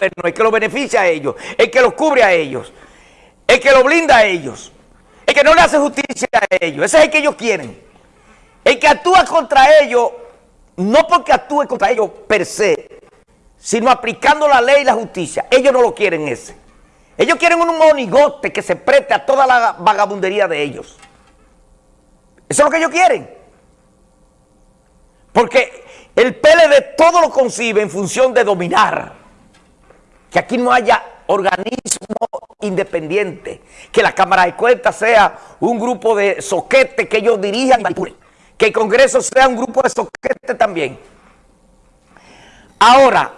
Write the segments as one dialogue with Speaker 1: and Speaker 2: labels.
Speaker 1: el que lo beneficia a ellos, el que los cubre a ellos, el que lo blinda a ellos, el que no le hace justicia a ellos, ese es el que ellos quieren. El que actúa contra ellos, no porque actúe contra ellos per se, sino aplicando la ley y la justicia. Ellos no lo quieren ese. Ellos quieren un monigote que se preste a toda la vagabundería de ellos. Eso es lo que ellos quieren. Porque el PLD todo lo concibe en función de dominar. Que aquí no haya organismo independiente. Que la Cámara de Cuentas sea un grupo de soquetes que ellos dirijan. Que el Congreso sea un grupo de soquetes también. Ahora,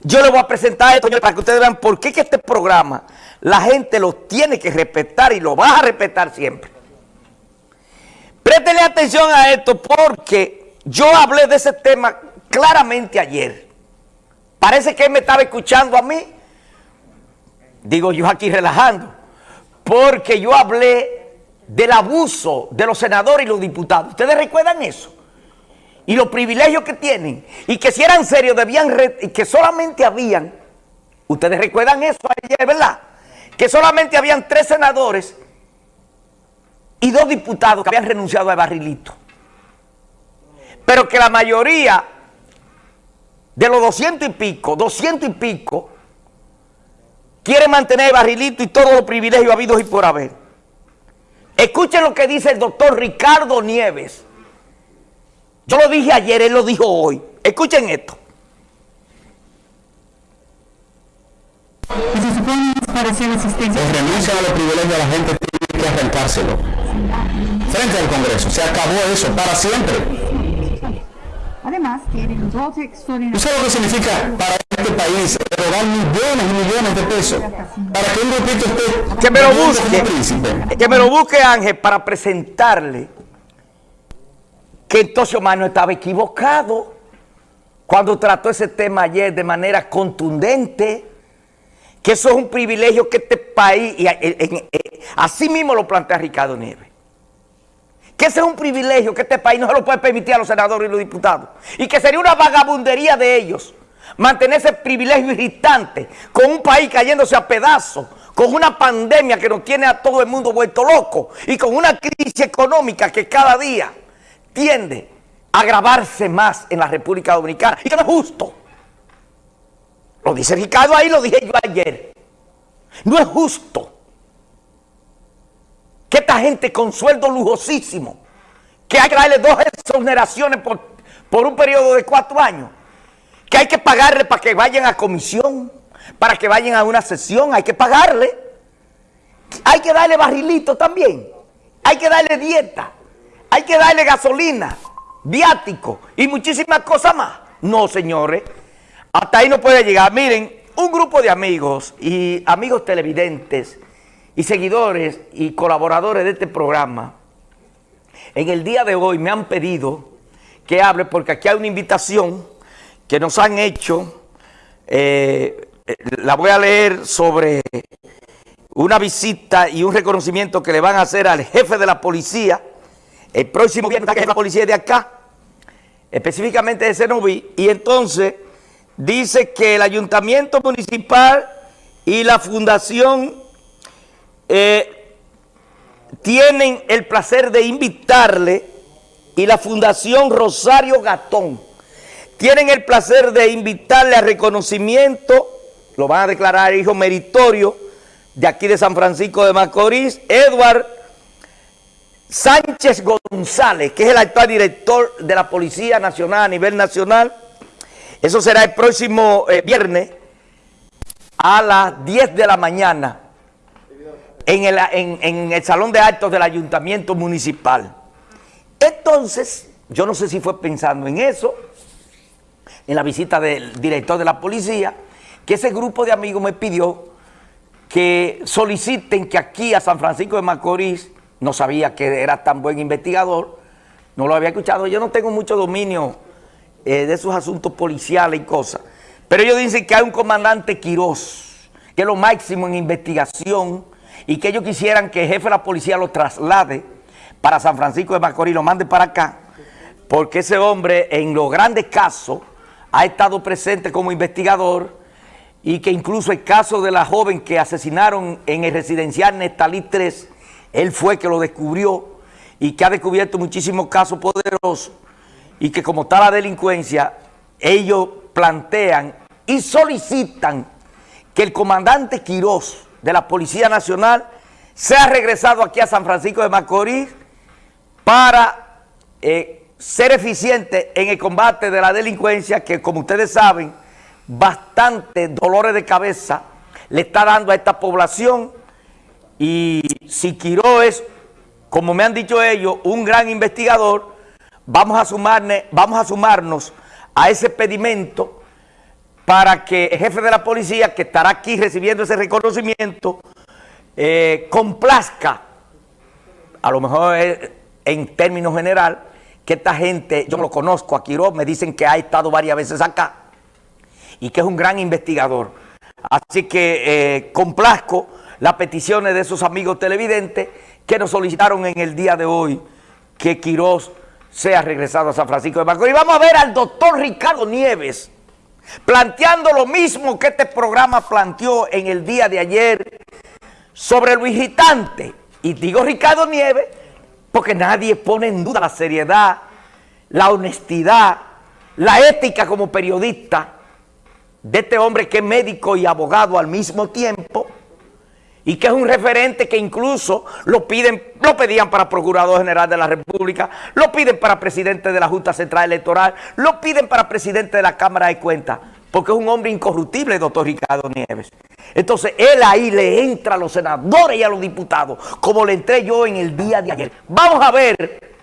Speaker 1: yo le voy a presentar esto para que ustedes vean por qué que este programa la gente lo tiene que respetar y lo va a respetar siempre. Préstele atención a esto porque yo hablé de ese tema claramente ayer. Parece que él me estaba escuchando a mí. Digo yo aquí relajando. Porque yo hablé del abuso de los senadores y los diputados. ¿Ustedes recuerdan eso? y los privilegios que tienen, y que si eran serios debían, y que solamente habían, ustedes recuerdan eso ayer, ¿verdad? Que solamente habían tres senadores y dos diputados que habían renunciado al barrilito. Pero que la mayoría de los doscientos y pico, doscientos y pico, quiere mantener el barrilito y todos los privilegios habidos y por haber. Escuchen lo que dice el doctor Ricardo Nieves, yo lo dije ayer, él lo dijo hoy. Escuchen esto.
Speaker 2: se supone desaparecer la existencia. La renuncia a los privilegios de la gente tiene que arrancárselo. Frente al Congreso. Se acabó eso para siempre. Además, tienen dos extraordinarios. ¿Usted lo que significa para este país erogar millones y millones de pesos? Para que un grupito esté...
Speaker 1: Que me lo busque. Que me lo busque Ángel para presentarle que entonces Omar no estaba equivocado cuando trató ese tema ayer de manera contundente, que eso es un privilegio que este país, y así mismo lo plantea Ricardo Nieves, que ese es un privilegio que este país no se lo puede permitir a los senadores y los diputados, y que sería una vagabundería de ellos mantener ese privilegio irritante con un país cayéndose a pedazos, con una pandemia que nos tiene a todo el mundo vuelto loco y con una crisis económica que cada día tiende a agravarse más en la República Dominicana y que no es justo. Lo dice Ricardo ahí, lo dije yo ayer. No es justo esta gente con sueldo lujosísimo, que hay que darle dos exoneraciones por, por un periodo de cuatro años, que hay que pagarle para que vayan a comisión, para que vayan a una sesión, hay que pagarle. Hay que darle barrilito también, hay que darle dieta, hay que darle gasolina, viático y muchísimas cosas más. No, señores, hasta ahí no puede llegar. Miren, un grupo de amigos y amigos televidentes y seguidores y colaboradores de este programa, en el día de hoy me han pedido que hable porque aquí hay una invitación que nos han hecho, eh, la voy a leer sobre una visita y un reconocimiento que le van a hacer al jefe de la policía, el próximo viernes que la policía de acá, específicamente de Cenoví, y entonces dice que el ayuntamiento municipal y la fundación eh, tienen el placer de invitarle y la fundación Rosario Gatón tienen el placer de invitarle a reconocimiento, lo van a declarar hijo meritorio de aquí de San Francisco de Macorís, Edward Sánchez González, que es el actual director de la Policía Nacional a nivel nacional. Eso será el próximo eh, viernes a las 10 de la mañana en el, en el Salón de Actos del Ayuntamiento Municipal. Entonces, yo no sé si fue pensando en eso, en la visita del director de la policía, que ese grupo de amigos me pidió que soliciten que aquí a San Francisco de Macorís no sabía que era tan buen investigador, no lo había escuchado. Yo no tengo mucho dominio eh, de esos asuntos policiales y cosas, pero ellos dicen que hay un comandante Quirós, que es lo máximo en investigación, y que ellos quisieran que el jefe de la policía lo traslade para San Francisco de Macorís, lo mande para acá, porque ese hombre en los grandes casos ha estado presente como investigador y que incluso el caso de la joven que asesinaron en el residencial Nestalí 3, él fue que lo descubrió y que ha descubierto muchísimos casos poderosos y que como está la delincuencia, ellos plantean y solicitan que el comandante Quirós de la Policía Nacional sea regresado aquí a San Francisco de Macorís para eh, ser eficiente en el combate de la delincuencia que como ustedes saben, bastante dolores de cabeza le está dando a esta población. Y si Quirós es, como me han dicho ellos, un gran investigador, vamos a, sumarne, vamos a sumarnos a ese pedimento para que el jefe de la policía, que estará aquí recibiendo ese reconocimiento, eh, complazca, a lo mejor en términos general, que esta gente, yo lo conozco a Quiroz, me dicen que ha estado varias veces acá y que es un gran investigador. Así que eh, complazco las peticiones de esos amigos televidentes que nos solicitaron en el día de hoy que Quiroz sea regresado a San Francisco de Macorís. Y vamos a ver al doctor Ricardo Nieves planteando lo mismo que este programa planteó en el día de ayer sobre el visitante. Y digo Ricardo Nieves porque nadie pone en duda la seriedad, la honestidad, la ética como periodista de este hombre que es médico y abogado al mismo tiempo y que es un referente que incluso lo piden, lo pedían para Procurador General de la República, lo piden para presidente de la Junta Central Electoral, lo piden para presidente de la Cámara de Cuentas, porque es un hombre incorruptible, doctor Ricardo Nieves. Entonces, él ahí le entra a los senadores y a los diputados, como le entré yo en el día de ayer. Vamos a ver